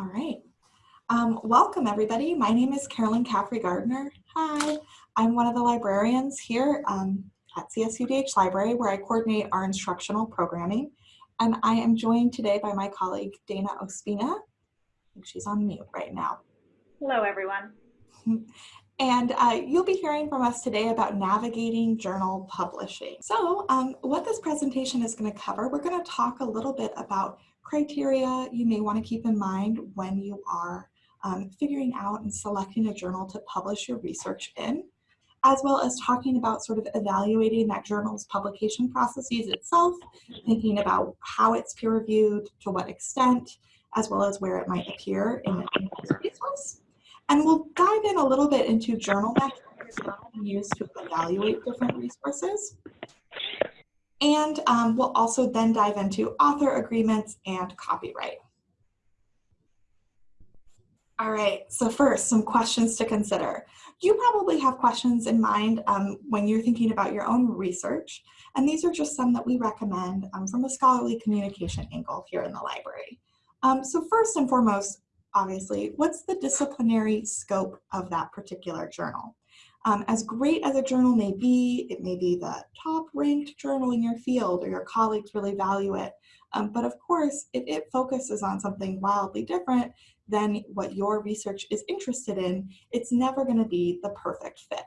All right. Um, welcome everybody. My name is Carolyn Caffrey Gardner. Hi, I'm one of the librarians here um, at CSUDH Library where I coordinate our instructional programming. And I am joined today by my colleague Dana Ospina. I think she's on mute right now. Hello everyone. And uh, you'll be hearing from us today about navigating journal publishing. So um, what this presentation is going to cover, we're going to talk a little bit about criteria you may want to keep in mind when you are um, figuring out and selecting a journal to publish your research in, as well as talking about sort of evaluating that journal's publication processes itself, thinking about how it's peer reviewed, to what extent, as well as where it might appear in the resource. And we'll dive in a little bit into journal metrics that can use to evaluate different resources. And um, we'll also then dive into author agreements and copyright. All right, so first, some questions to consider. You probably have questions in mind um, when you're thinking about your own research, and these are just some that we recommend um, from a scholarly communication angle here in the library. Um, so first and foremost, obviously, what's the disciplinary scope of that particular journal? Um, as great as a journal may be, it may be the top ranked journal in your field or your colleagues really value it. Um, but of course, if it focuses on something wildly different than what your research is interested in, it's never gonna be the perfect fit.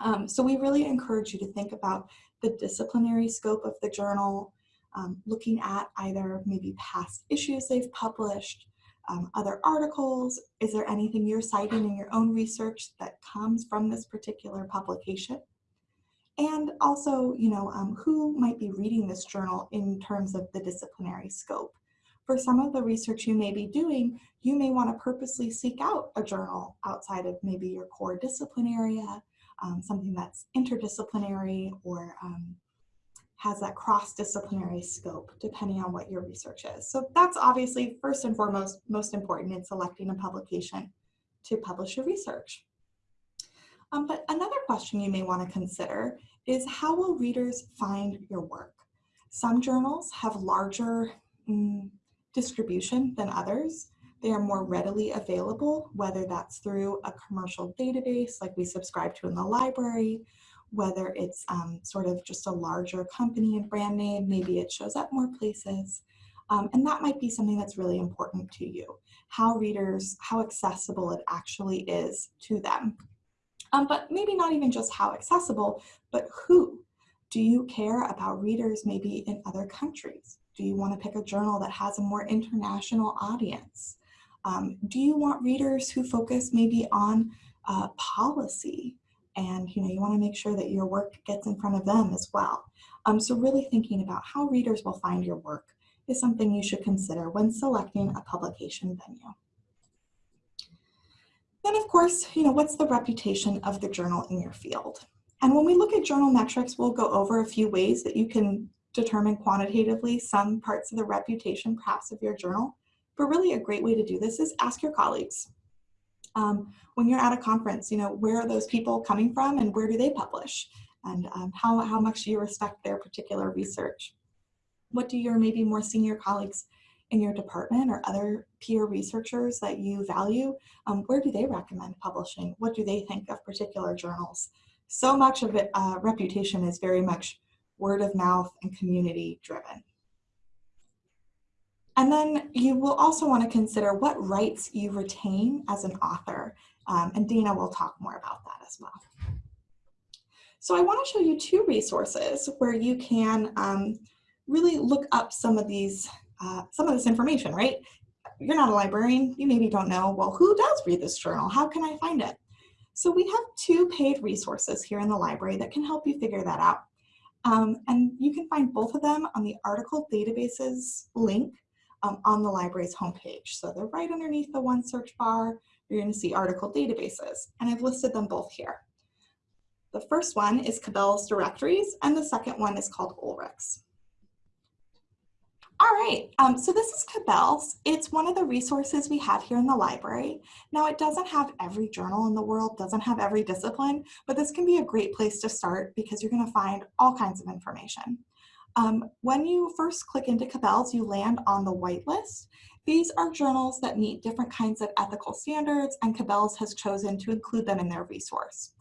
Um, so we really encourage you to think about the disciplinary scope of the journal, um, looking at either maybe past issues they've published, um, other articles? Is there anything you're citing in your own research that comes from this particular publication? And also, you know, um, who might be reading this journal in terms of the disciplinary scope? For some of the research you may be doing, you may want to purposely seek out a journal outside of maybe your core discipline area, um, something that's interdisciplinary or um, has that cross-disciplinary scope depending on what your research is. So that's obviously first and foremost most important in selecting a publication to publish your research. Um, but another question you may want to consider is how will readers find your work? Some journals have larger mm, distribution than others. They are more readily available, whether that's through a commercial database like we subscribe to in the library, whether it's um, sort of just a larger company and brand name, maybe it shows up more places. Um, and that might be something that's really important to you, how readers, how accessible it actually is to them. Um, but maybe not even just how accessible, but who. Do you care about readers maybe in other countries? Do you want to pick a journal that has a more international audience? Um, do you want readers who focus maybe on uh, policy and you know you want to make sure that your work gets in front of them as well. Um, so really thinking about how readers will find your work is something you should consider when selecting a publication venue. Then of course, you know, what's the reputation of the journal in your field? And when we look at journal metrics, we'll go over a few ways that you can determine quantitatively some parts of the reputation perhaps of your journal. But really a great way to do this is ask your colleagues. Um, when you're at a conference, you know, where are those people coming from and where do they publish? And um, how, how much do you respect their particular research? What do your maybe more senior colleagues in your department or other peer researchers that you value, um, where do they recommend publishing? What do they think of particular journals? So much of it, uh, reputation is very much word of mouth and community driven. And then you will also want to consider what rights you retain as an author. Um, and Dana will talk more about that as well. So I want to show you two resources where you can um, really look up some of these, uh, some of this information, right? You're not a librarian, you maybe don't know, well, who does read this journal? How can I find it? So we have two paid resources here in the library that can help you figure that out. Um, and you can find both of them on the article databases link um, on the library's homepage. So they're right underneath the one search bar. You're going to see article databases, and I've listed them both here. The first one is Cabell's Directories, and the second one is called Ulrich's. All right, um, so this is Cabell's. It's one of the resources we have here in the library. Now it doesn't have every journal in the world, doesn't have every discipline, but this can be a great place to start because you're gonna find all kinds of information. Um, when you first click into Cabell's, you land on the whitelist. These are journals that meet different kinds of ethical standards and Cabell's has chosen to include them in their resource.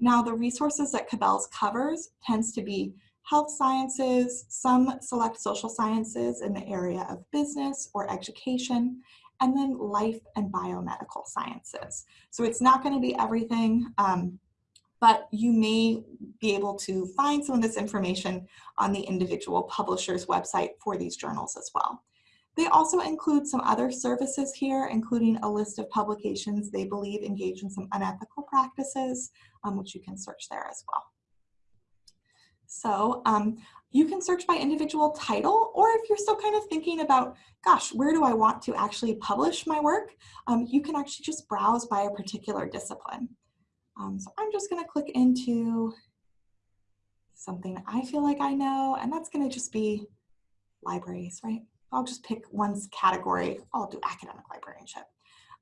Now the resources that Cabell's covers tends to be health sciences, some select social sciences in the area of business or education, and then life and biomedical sciences. So it's not gonna be everything, um, but you may be able to find some of this information on the individual publisher's website for these journals as well. They also include some other services here, including a list of publications they believe engage in some unethical practices, um, which you can search there as well. So um, you can search by individual title, or if you're still kind of thinking about, gosh, where do I want to actually publish my work? Um, you can actually just browse by a particular discipline. Um, so I'm just gonna click into something I feel like I know, and that's gonna just be libraries, right? I'll just pick one category. I'll do academic librarianship.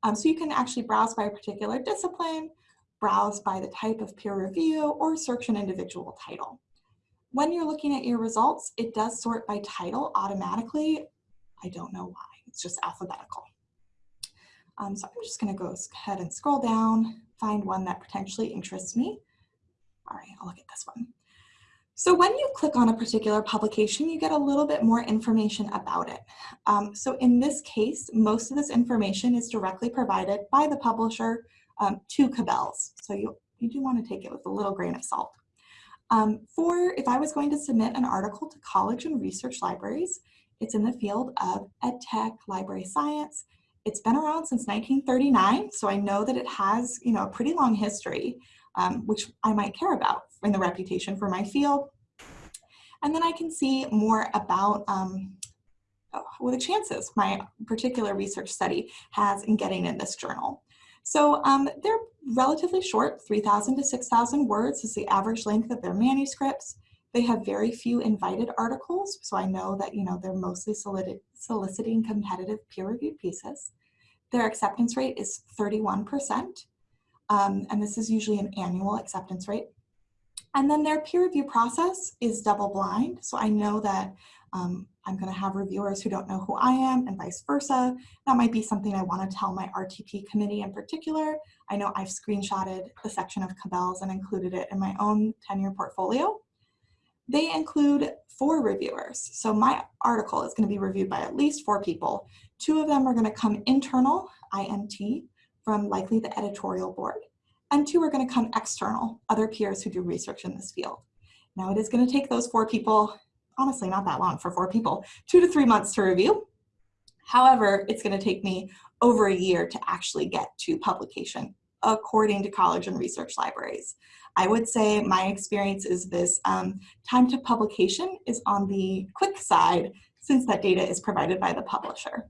Um, so you can actually browse by a particular discipline, browse by the type of peer review, or search an individual title. When you're looking at your results, it does sort by title automatically. I don't know why, it's just alphabetical. Um, so I'm just gonna go ahead and scroll down, find one that potentially interests me. All right, I'll look at this one. So when you click on a particular publication, you get a little bit more information about it. Um, so in this case, most of this information is directly provided by the publisher um, to Cabell's. So you, you do want to take it with a little grain of salt. Um, for if I was going to submit an article to college and research libraries, it's in the field of EdTech, library science, it's been around since 1939, so I know that it has, you know, a pretty long history, um, which I might care about in the reputation for my field. And then I can see more about um, oh, what the chances my particular research study has in getting in this journal. So um, they're relatively short, 3,000 to 6,000 words is the average length of their manuscripts. They have very few invited articles, so I know that you know they're mostly soliciting competitive peer-reviewed pieces. Their acceptance rate is 31%, um, and this is usually an annual acceptance rate. And then their peer review process is double blind, so I know that um, I'm going to have reviewers who don't know who I am and vice versa. That might be something I want to tell my RTP committee in particular. I know I've screenshotted the section of Cabell's and included it in my own tenure portfolio. They include four reviewers. So my article is going to be reviewed by at least four people. Two of them are going to come internal, IMT, from likely the editorial board, and two are going to come external, other peers who do research in this field. Now it is going to take those four people, honestly not that long for four people, two to three months to review. However, it's going to take me over a year to actually get to publication according to college and research libraries. I would say my experience is this um, time to publication is on the quick side since that data is provided by the publisher.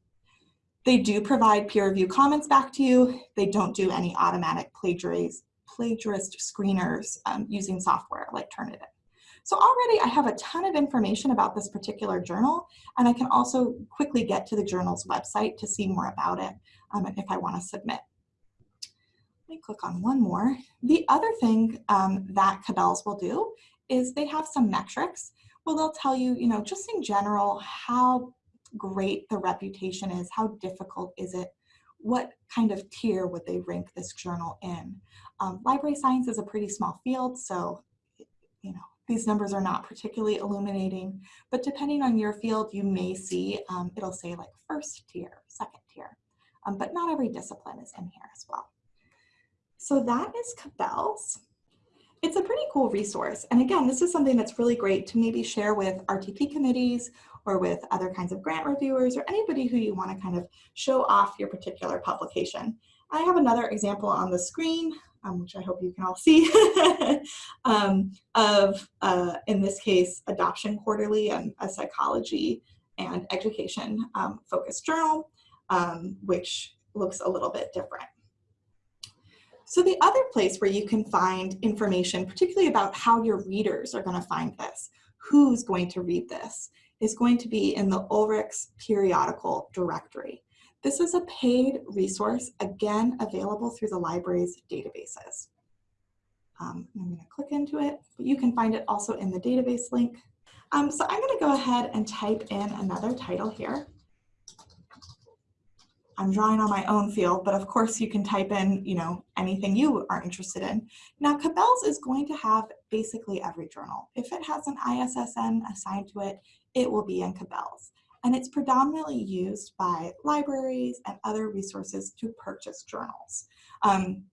They do provide peer review comments back to you. They don't do any automatic plagiarist, screeners um, using software like Turnitin. So already I have a ton of information about this particular journal, and I can also quickly get to the journal's website to see more about it um, if I want to submit me click on one more. The other thing um, that Cabell's will do is they have some metrics. Well, they'll tell you, you know, just in general, how great the reputation is, how difficult is it, what kind of tier would they rank this journal in. Um, library science is a pretty small field, so, you know, these numbers are not particularly illuminating, but depending on your field, you may see, um, it'll say like first tier, second tier, um, but not every discipline is in here as well. So that is Cabell's. It's a pretty cool resource. And again, this is something that's really great to maybe share with RTP committees or with other kinds of grant reviewers or anybody who you want to kind of show off your particular publication. I have another example on the screen, um, which I hope you can all see, um, of, uh, in this case, Adoption Quarterly and a psychology and education um, focused journal, um, which looks a little bit different. So the other place where you can find information, particularly about how your readers are going to find this, who's going to read this, is going to be in the Ulrichs periodical directory. This is a paid resource, again, available through the library's databases. Um, I'm going to click into it, but you can find it also in the database link. Um, so I'm gonna go ahead and type in another title here. I'm drawing on my own field, but of course you can type in, you know, anything you are interested in. Now, Cabell's is going to have basically every journal. If it has an ISSN assigned to it, it will be in Cabell's. And it's predominantly used by libraries and other resources to purchase journals. Um,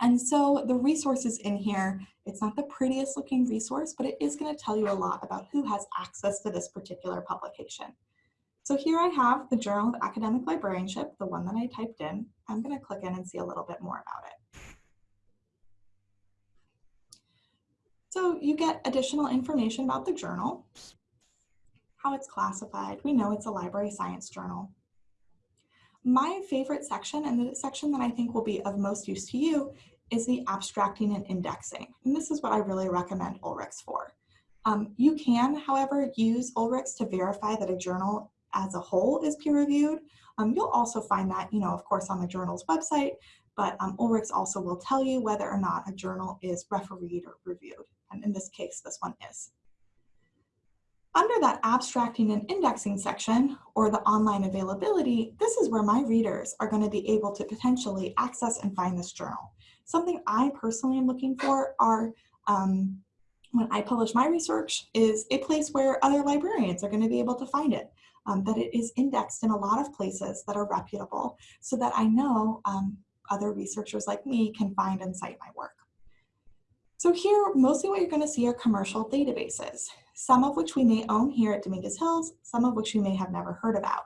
and so the resources in here, it's not the prettiest looking resource, but it is gonna tell you a lot about who has access to this particular publication. So here I have the Journal of Academic Librarianship, the one that I typed in. I'm gonna click in and see a little bit more about it. So you get additional information about the journal, how it's classified. We know it's a library science journal. My favorite section, and the section that I think will be of most use to you, is the abstracting and indexing. And this is what I really recommend Ulrichs for. Um, you can, however, use Ulrichs to verify that a journal as a whole is peer reviewed. Um, you'll also find that, you know, of course, on the journal's website, but um, Ulrichs also will tell you whether or not a journal is refereed or reviewed. And in this case, this one is. Under that abstracting and indexing section, or the online availability, this is where my readers are going to be able to potentially access and find this journal. Something I personally am looking for are um, when I publish my research is a place where other librarians are going to be able to find it um, that it is indexed in a lot of places that are reputable so that I know um, other researchers like me can find and cite my work. So here, mostly what you're gonna see are commercial databases, some of which we may own here at Dominguez Hills, some of which you may have never heard about.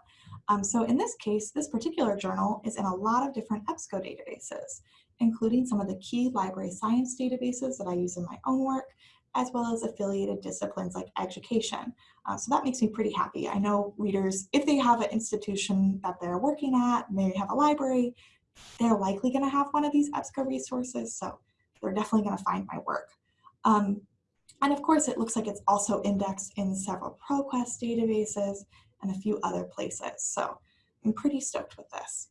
Um, so in this case, this particular journal is in a lot of different EBSCO databases, including some of the key library science databases that I use in my own work, as well as affiliated disciplines like education. Uh, so that makes me pretty happy. I know readers, if they have an institution that they're working at, maybe have a library, they're likely gonna have one of these EBSCO resources, so they're definitely gonna find my work. Um, and of course, it looks like it's also indexed in several ProQuest databases and a few other places. So I'm pretty stoked with this.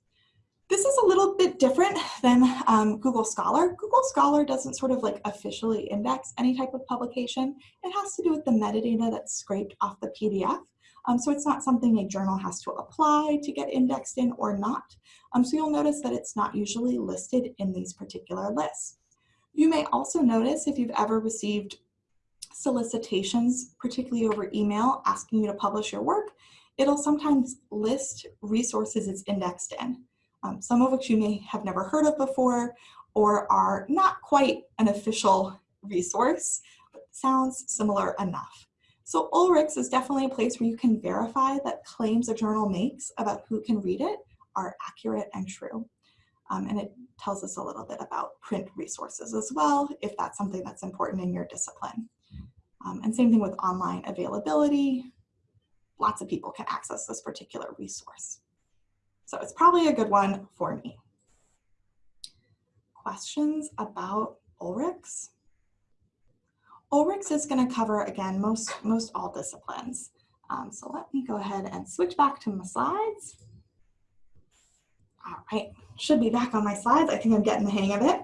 This is a little bit different than um, Google Scholar. Google Scholar doesn't sort of like officially index any type of publication. It has to do with the metadata that's scraped off the PDF. Um, so it's not something a journal has to apply to get indexed in or not. Um, so you'll notice that it's not usually listed in these particular lists. You may also notice if you've ever received solicitations, particularly over email, asking you to publish your work, it'll sometimes list resources it's indexed in um, some of which you may have never heard of before or are not quite an official resource, but sounds similar enough. So Ulrichs is definitely a place where you can verify that claims a journal makes about who can read it are accurate and true. Um, and it tells us a little bit about print resources as well, if that's something that's important in your discipline. Um, and same thing with online availability. Lots of people can access this particular resource. So it's probably a good one for me. Questions about Ulrichs? Ulrichs is going to cover, again, most, most all disciplines. Um, so let me go ahead and switch back to my slides. All right, should be back on my slides. I think I'm getting the hang of it.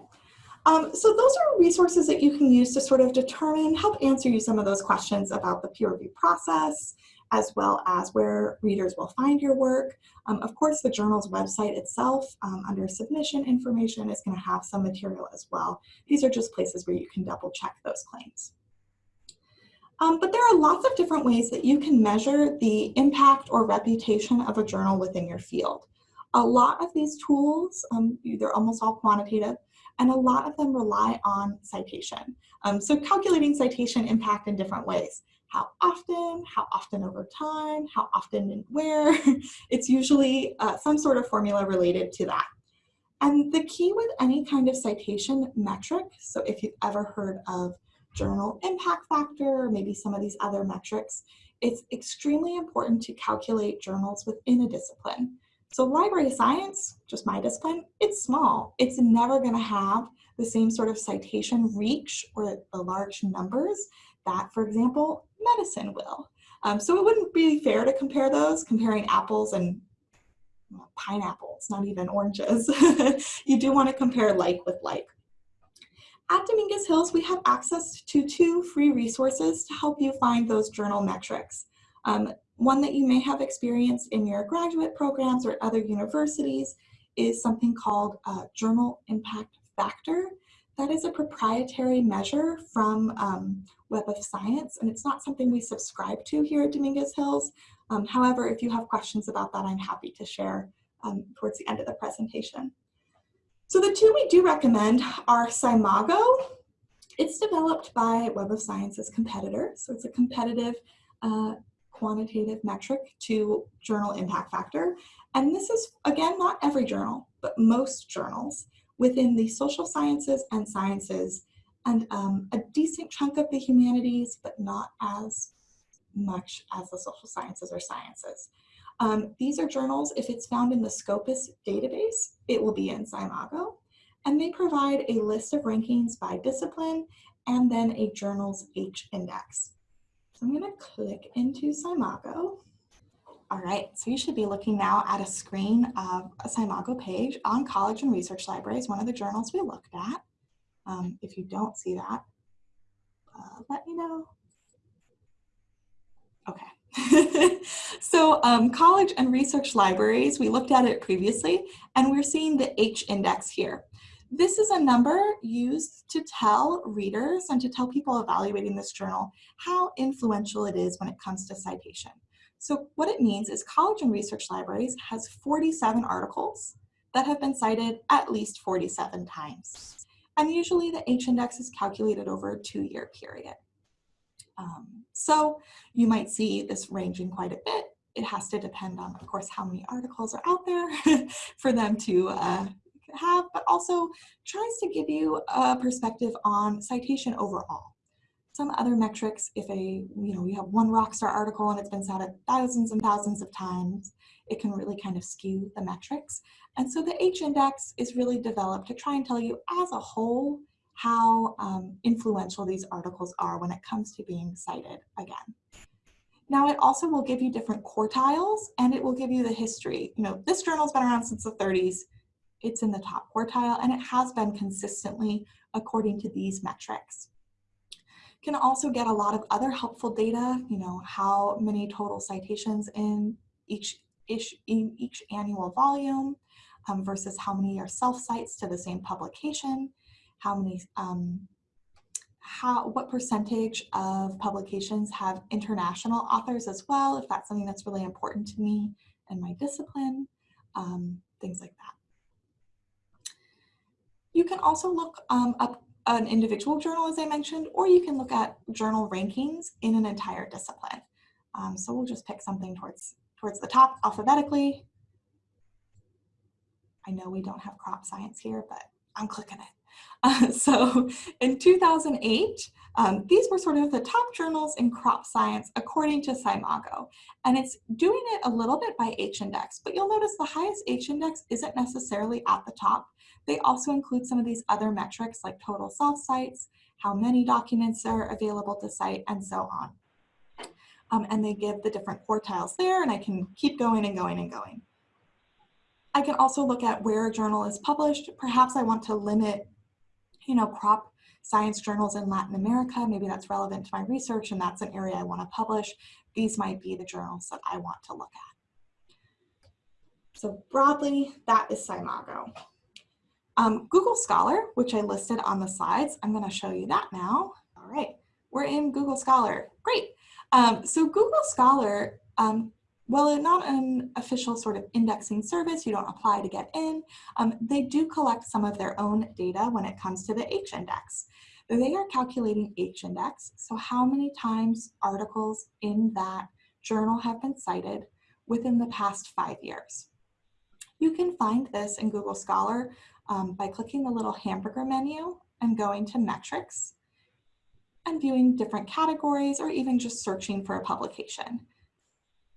Um, so those are resources that you can use to sort of determine, help answer you some of those questions about the peer review process, as well as where readers will find your work. Um, of course, the journal's website itself, um, under submission information, is going to have some material as well. These are just places where you can double check those claims. Um, but there are lots of different ways that you can measure the impact or reputation of a journal within your field. A lot of these tools, um, they're almost all quantitative, and a lot of them rely on citation. Um, so calculating citation impact in different ways how often, how often over time, how often and where. it's usually uh, some sort of formula related to that. And the key with any kind of citation metric, so if you've ever heard of journal impact factor, or maybe some of these other metrics, it's extremely important to calculate journals within a discipline. So library science, just my discipline, it's small. It's never gonna have the same sort of citation reach or the large numbers that, for example, medicine will. Um, so it wouldn't be fair to compare those, comparing apples and well, pineapples, not even oranges. you do want to compare like with like. At Dominguez Hills, we have access to two free resources to help you find those journal metrics. Um, one that you may have experienced in your graduate programs or other universities is something called Journal Impact Factor. That is a proprietary measure from um, Web of Science, and it's not something we subscribe to here at Dominguez Hills. Um, however, if you have questions about that, I'm happy to share um, towards the end of the presentation. So the two we do recommend are SCImago. It's developed by Web of Science's competitor. So it's a competitive uh, quantitative metric to journal impact factor. And this is, again, not every journal, but most journals within the social sciences and sciences and um, a decent chunk of the humanities, but not as much as the social sciences or sciences. Um, these are journals, if it's found in the Scopus database, it will be in SCImago. And they provide a list of rankings by discipline and then a journal's H index. So I'm gonna click into SCImago. All right, so you should be looking now at a screen of a SCImago page on College and Research Libraries, one of the journals we looked at. Um, if you don't see that, uh, let me know. Okay. so um, college and research libraries, we looked at it previously, and we're seeing the H index here. This is a number used to tell readers and to tell people evaluating this journal how influential it is when it comes to citation. So what it means is College and Research Libraries has 47 articles that have been cited at least 47 times. And usually the H-index is calculated over a two-year period. Um, so you might see this ranging quite a bit. It has to depend on, of course, how many articles are out there for them to uh, have, but also tries to give you a perspective on citation overall. Some other metrics, if a, you know, you have one Rockstar article and it's been cited thousands and thousands of times, it can really kind of skew the metrics. And so the H-index is really developed to try and tell you as a whole how um, influential these articles are when it comes to being cited again. Now it also will give you different quartiles and it will give you the history. You know, this journal's been around since the 30s. It's in the top quartile and it has been consistently according to these metrics. You can also get a lot of other helpful data, you know, how many total citations in each, each, in each annual volume um, versus how many are self-cites to the same publication, how many, um, how, what percentage of publications have international authors as well, if that's something that's really important to me and my discipline, um, things like that. You can also look um, up an individual journal, as I mentioned, or you can look at journal rankings in an entire discipline. Um, so we'll just pick something towards, towards the top alphabetically. I know we don't have crop science here, but I'm clicking it. Uh, so in 2008, um, these were sort of the top journals in crop science according to SCImago. And it's doing it a little bit by H-index, but you'll notice the highest H-index isn't necessarily at the top. They also include some of these other metrics like total self-cites, how many documents are available to cite, and so on. Um, and they give the different quartiles there, and I can keep going and going and going. I can also look at where a journal is published. Perhaps I want to limit, you know, crop science journals in Latin America. Maybe that's relevant to my research and that's an area I want to publish. These might be the journals that I want to look at. So broadly, that is SCImago. Um, Google Scholar, which I listed on the slides, I'm going to show you that now. All right, we're in Google Scholar. Great. Um, so Google Scholar um, well, not an official sort of indexing service, you don't apply to get in, um, they do collect some of their own data when it comes to the H-index. They are calculating H-index, so how many times articles in that journal have been cited within the past five years. You can find this in Google Scholar um, by clicking the little hamburger menu and going to metrics and viewing different categories or even just searching for a publication.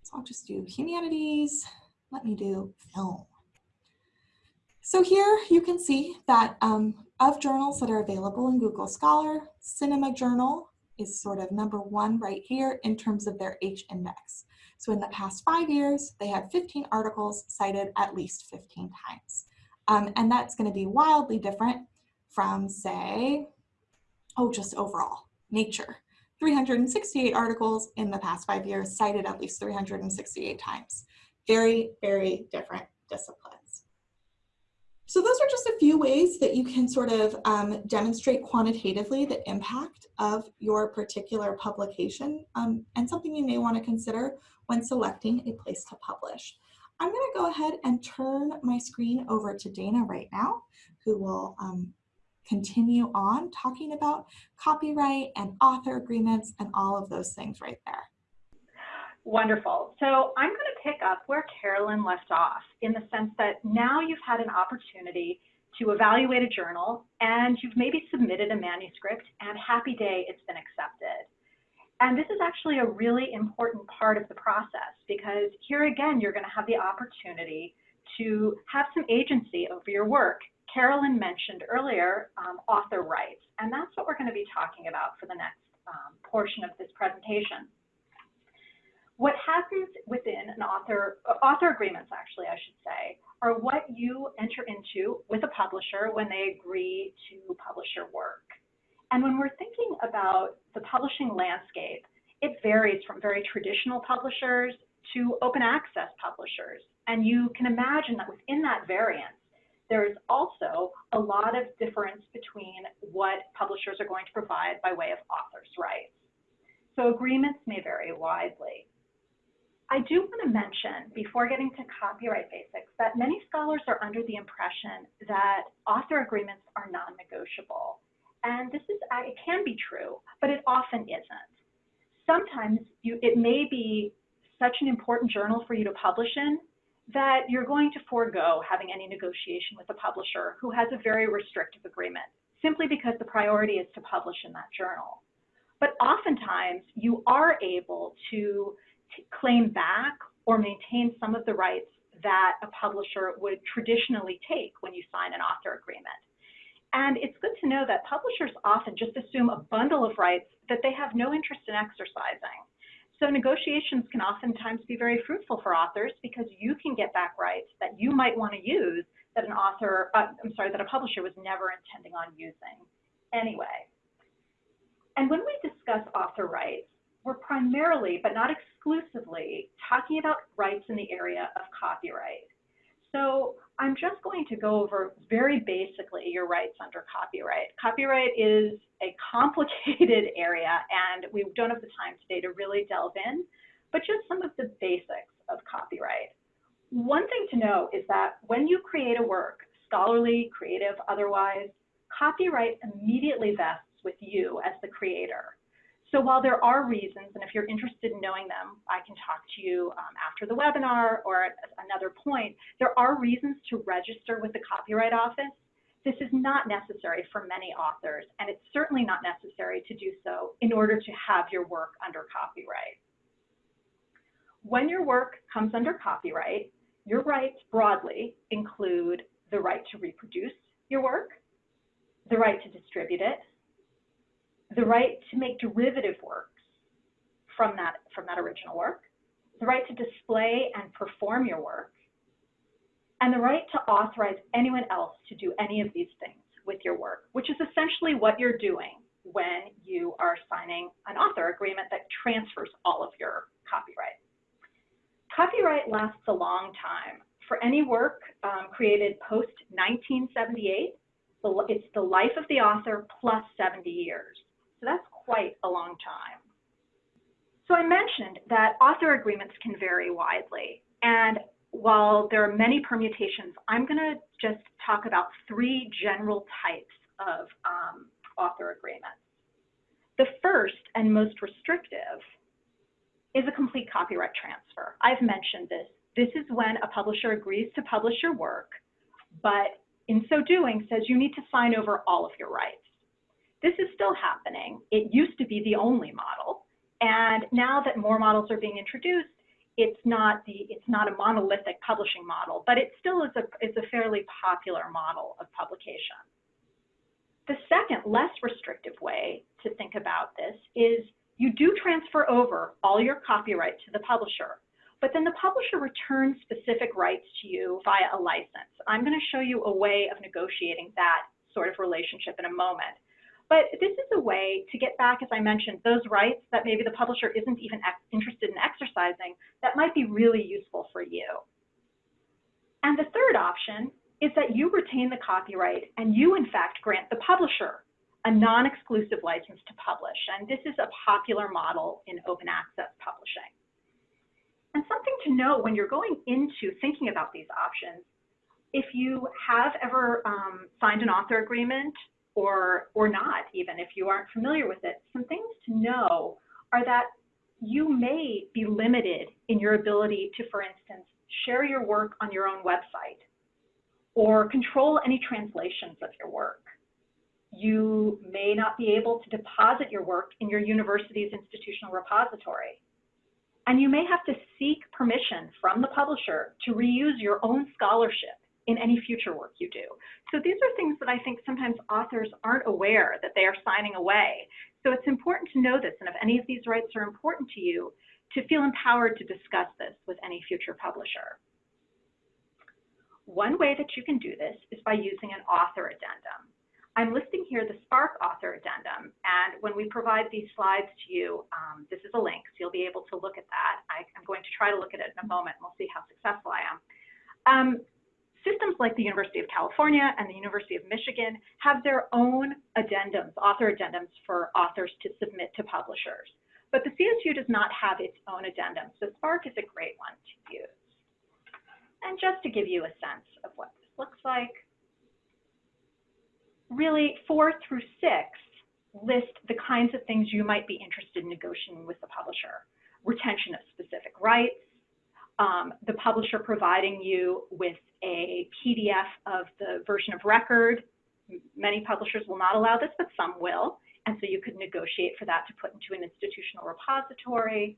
So I'll just do humanities. Let me do film. So here you can see that um, of journals that are available in Google Scholar, Cinema Journal is sort of number one right here in terms of their H index. So in the past five years, they had 15 articles cited at least 15 times. Um, and that's gonna be wildly different from say, oh, just overall, Nature. 368 articles in the past five years, cited at least 368 times. Very, very different disciplines. So those are just a few ways that you can sort of um, demonstrate quantitatively the impact of your particular publication um, and something you may want to consider when selecting a place to publish. I'm going to go ahead and turn my screen over to Dana right now, who will um, continue on talking about copyright and author agreements and all of those things right there. Wonderful. So I'm going to pick up where Carolyn left off in the sense that now you've had an opportunity to evaluate a journal and you've maybe submitted a manuscript and happy day it's been accepted. And this is actually a really important part of the process because here again, you're going to have the opportunity to have some agency over your work. Carolyn mentioned earlier um, author rights, and that's what we're going to be talking about for the next um, portion of this presentation what happens within an author, author agreements actually, I should say, are what you enter into with a publisher when they agree to publish your work. And when we're thinking about the publishing landscape, it varies from very traditional publishers to open access publishers. And you can imagine that within that variance, there is also a lot of difference between what publishers are going to provide by way of author's rights. So agreements may vary widely. I do want to mention, before getting to copyright basics, that many scholars are under the impression that author agreements are non-negotiable. And this is, uh, it can be true, but it often isn't. Sometimes you, it may be such an important journal for you to publish in that you're going to forego having any negotiation with a publisher who has a very restrictive agreement, simply because the priority is to publish in that journal. But oftentimes you are able to claim back or maintain some of the rights that a publisher would traditionally take when you sign an author agreement. And it's good to know that publishers often just assume a bundle of rights that they have no interest in exercising. So negotiations can oftentimes be very fruitful for authors because you can get back rights that you might want to use that an author, uh, I'm sorry, that a publisher was never intending on using anyway. And when we discuss author rights, we're primarily, but not exclusively, talking about rights in the area of copyright. So I'm just going to go over very basically your rights under copyright. Copyright is a complicated area and we don't have the time today to really delve in, but just some of the basics of copyright. One thing to know is that when you create a work, scholarly, creative, otherwise, copyright immediately vests with you as the creator. So while there are reasons, and if you're interested in knowing them, I can talk to you um, after the webinar or at another point, there are reasons to register with the Copyright Office. This is not necessary for many authors, and it's certainly not necessary to do so in order to have your work under copyright. When your work comes under copyright, your rights broadly include the right to reproduce your work, the right to distribute it, the right to make derivative works from that, from that original work, the right to display and perform your work, and the right to authorize anyone else to do any of these things with your work, which is essentially what you're doing when you are signing an author agreement that transfers all of your copyright. Copyright lasts a long time. For any work um, created post 1978, it's the life of the author plus 70 years. So that's quite a long time. So I mentioned that author agreements can vary widely. And while there are many permutations, I'm going to just talk about three general types of um, author agreements. The first and most restrictive is a complete copyright transfer. I've mentioned this. This is when a publisher agrees to publish your work, but in so doing says you need to sign over all of your rights. This is still happening. It used to be the only model. And now that more models are being introduced, it's not the it's not a monolithic publishing model, but it still is a is a fairly popular model of publication. The second, less restrictive way to think about this is you do transfer over all your copyright to the publisher, but then the publisher returns specific rights to you via a license. I'm going to show you a way of negotiating that sort of relationship in a moment. But this is a way to get back, as I mentioned, those rights that maybe the publisher isn't even interested in exercising that might be really useful for you. And the third option is that you retain the copyright and you, in fact, grant the publisher a non-exclusive license to publish. And this is a popular model in open access publishing. And something to know when you're going into thinking about these options, if you have ever um, signed an author agreement or, or not, even if you aren't familiar with it, some things to know are that you may be limited in your ability to, for instance, share your work on your own website or control any translations of your work. You may not be able to deposit your work in your university's institutional repository. And you may have to seek permission from the publisher to reuse your own scholarship in any future work you do. So these are things that I think sometimes authors aren't aware that they are signing away. So it's important to know this, and if any of these rights are important to you, to feel empowered to discuss this with any future publisher. One way that you can do this is by using an author addendum. I'm listing here the SPARC author addendum, and when we provide these slides to you, um, this is a link, so you'll be able to look at that. I, am going to try to look at it in a moment, and we'll see how successful I am. Um, systems like the University of California and the University of Michigan have their own addendums, author addendums for authors to submit to publishers. But the CSU does not have its own addendum, so SPARC is a great one to use. And just to give you a sense of what this looks like, really four through six list the kinds of things you might be interested in negotiating with the publisher. Retention of specific rights, um, the publisher providing you with a PDF of the version of record. Many publishers will not allow this, but some will. And so you could negotiate for that to put into an institutional repository.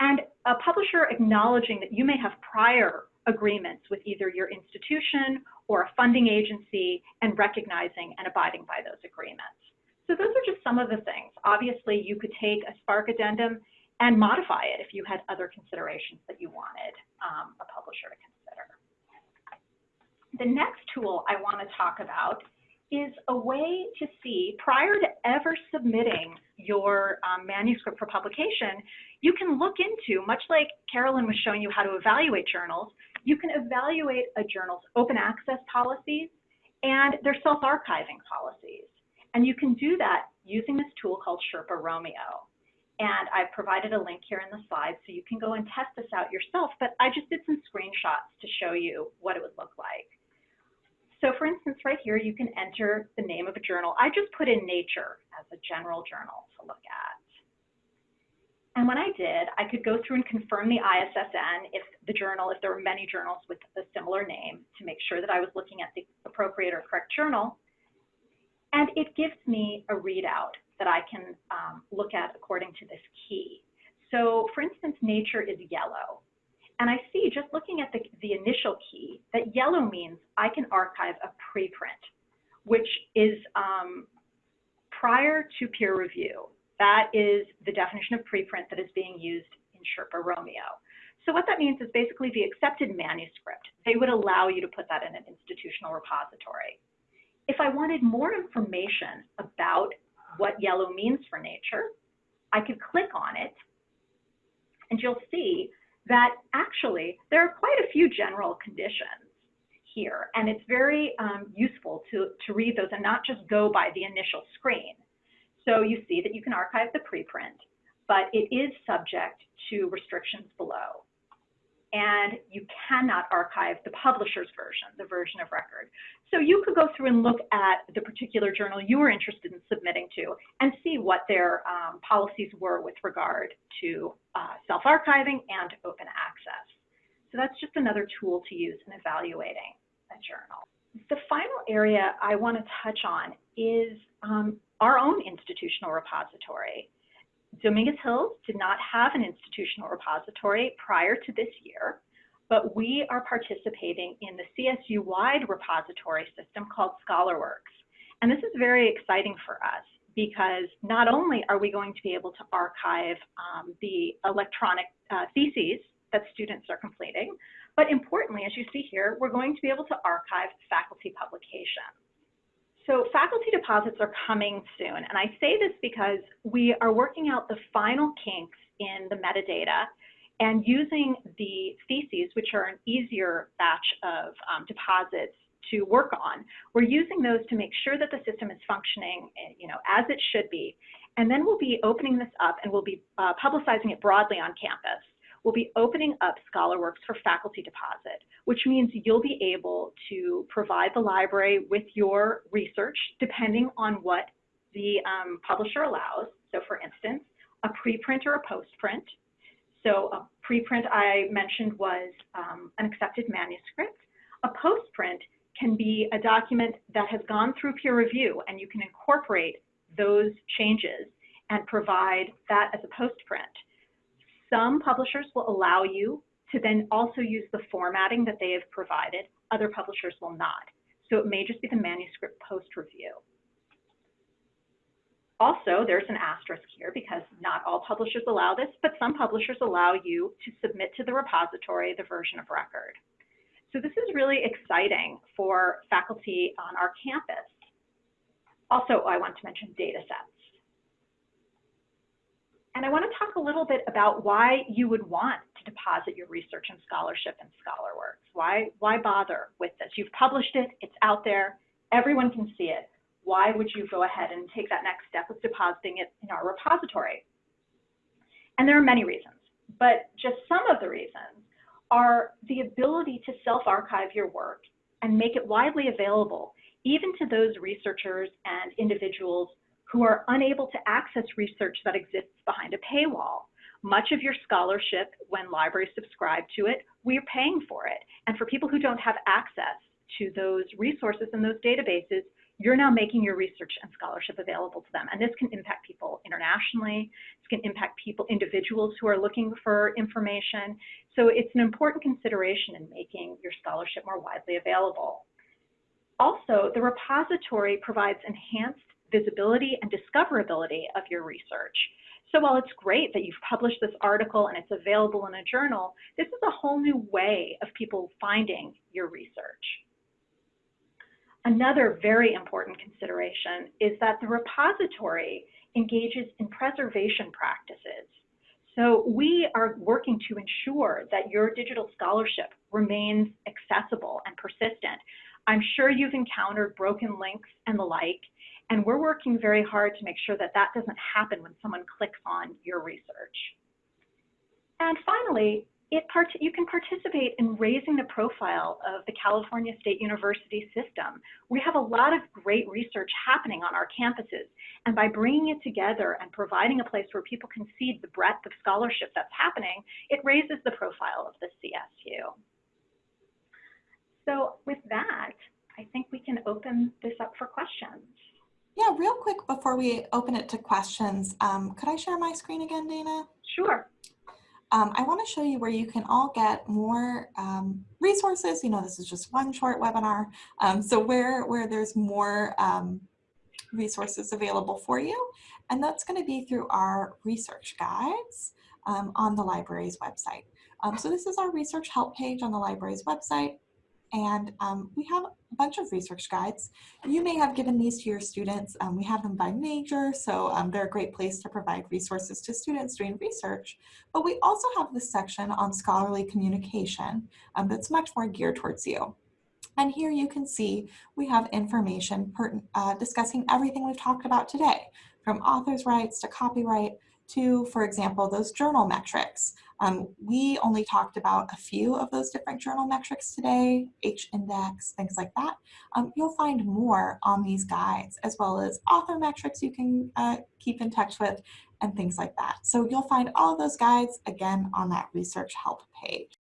And a publisher acknowledging that you may have prior agreements with either your institution or a funding agency and recognizing and abiding by those agreements. So those are just some of the things. Obviously, you could take a SPARC addendum and modify it if you had other considerations that you wanted um, a publisher to consider. The next tool I want to talk about is a way to see, prior to ever submitting your um, manuscript for publication, you can look into, much like Carolyn was showing you how to evaluate journals, you can evaluate a journal's open access policies and their self-archiving policies. And you can do that using this tool called Sherpa Romeo. And I've provided a link here in the slides so you can go and test this out yourself, but I just did some screenshots to show you what it would look like. So for instance, right here, you can enter the name of a journal. I just put in Nature as a general journal to look at. And when I did, I could go through and confirm the ISSN if the journal, if there were many journals with a similar name to make sure that I was looking at the appropriate or correct journal. And it gives me a readout that I can um, look at according to this key. So for instance, nature is yellow. And I see just looking at the, the initial key that yellow means I can archive a preprint, which is um, prior to peer review. That is the definition of preprint that is being used in Sherpa Romeo. So what that means is basically the accepted manuscript. They would allow you to put that in an institutional repository. If I wanted more information about what yellow means for nature, I could click on it and you'll see that actually there are quite a few general conditions here and it's very um, useful to, to read those and not just go by the initial screen. So you see that you can archive the preprint, but it is subject to restrictions below. And you cannot archive the publisher's version, the version of record. So you could go through and look at the particular journal you were interested in submitting to and see what their um, policies were with regard to uh, self-archiving and open access. So that's just another tool to use in evaluating a journal. The final area I want to touch on is um, our own institutional repository. Dominguez Hills did not have an institutional repository prior to this year, but we are participating in the CSU-wide repository system called ScholarWorks. And this is very exciting for us because not only are we going to be able to archive um, the electronic uh, theses that students are completing, but importantly, as you see here, we're going to be able to archive faculty publications. So faculty deposits are coming soon. And I say this because we are working out the final kinks in the metadata and using the theses, which are an easier batch of um, deposits to work on. We're using those to make sure that the system is functioning eh, you know, as it should be. And then we'll be opening this up and we'll be uh, publicizing it broadly on campus. We'll be opening up ScholarWorks for faculty deposit, which means you'll be able to provide the library with your research depending on what the um, publisher allows. So for instance, a preprint or a postprint. So a preprint I mentioned was um, an accepted manuscript. A postprint can be a document that has gone through peer review and you can incorporate those changes and provide that as a postprint. Some publishers will allow you to then also use the formatting that they have provided. Other publishers will not. So it may just be the manuscript post review. Also, there's an asterisk here because not all publishers allow this, but some publishers allow you to submit to the repository the version of record. So this is really exciting for faculty on our campus. Also, I want to mention data sets. And I want to talk a little bit about why you would want to deposit your research and scholarship in ScholarWorks. Why, why bother with this? You've published it, it's out there, everyone can see it. Why would you go ahead and take that next step of depositing it in our repository? And there are many reasons, but just some of the reasons are the ability to self-archive your work and make it widely available, even to those researchers and individuals who are unable to access research that exists behind a paywall. Much of your scholarship, when libraries subscribe to it, we're paying for it. And for people who don't have access to those resources and those databases, you're now making your research and scholarship available to them. And this can impact people internationally. This can impact people, individuals who are looking for information. So it's an important consideration in making your scholarship more widely available. Also, the repository provides enhanced visibility and discoverability of your research. So while it's great that you've published this article and it's available in a journal, this is a whole new way of people finding your research. Another very important consideration is that the repository engages in preservation practices. So we are working to ensure that your digital scholarship remains accessible and persistent. I'm sure you've encountered broken links and the like, and we're working very hard to make sure that that doesn't happen when someone clicks on your research. And finally, you can participate in raising the profile of the California State University system. We have a lot of great research happening on our campuses, and by bringing it together and providing a place where people can see the breadth of scholarship that's happening, it raises the profile of the CSU. So with that, I think we can open this up for questions. Yeah, real quick before we open it to questions, um, could I share my screen again, Dana? Sure. Um, I want to show you where you can all get more um, resources. You know, this is just one short webinar. Um, so where, where there's more um, resources available for you. And that's going to be through our research guides um, on the library's website. so this is our research help page on the library's website. And um, we have a bunch of research guides. You may have given these to your students. Um, we have them by major, so um, they're a great place to provide resources to students doing research. But we also have this section on scholarly communication um, that's much more geared towards you. And here you can see we have information uh, discussing everything we've talked about today, from author's rights to copyright to, for example, those journal metrics. Um, we only talked about a few of those different journal metrics today, H-index, things like that. Um, you'll find more on these guides, as well as author metrics you can uh, keep in touch with and things like that. So you'll find all those guides, again, on that research help page.